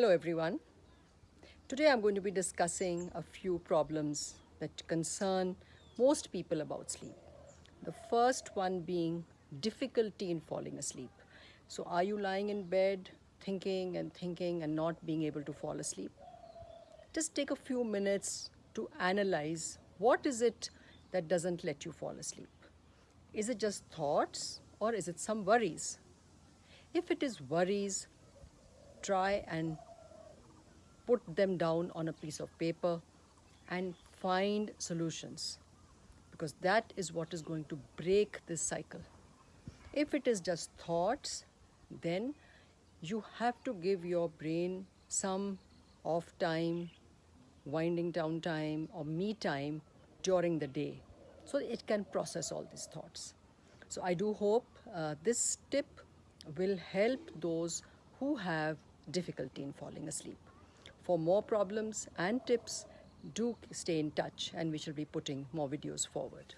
Hello everyone. Today I'm going to be discussing a few problems that concern most people about sleep. The first one being difficulty in falling asleep. So are you lying in bed thinking and thinking and not being able to fall asleep? Just take a few minutes to analyze what is it that doesn't let you fall asleep. Is it just thoughts or is it some worries? If it is worries, try and put them down on a piece of paper and find solutions because that is what is going to break this cycle. If it is just thoughts, then you have to give your brain some off time, winding down time or me time during the day so it can process all these thoughts. So I do hope uh, this tip will help those who have difficulty in falling asleep. For more problems and tips, do stay in touch and we shall be putting more videos forward.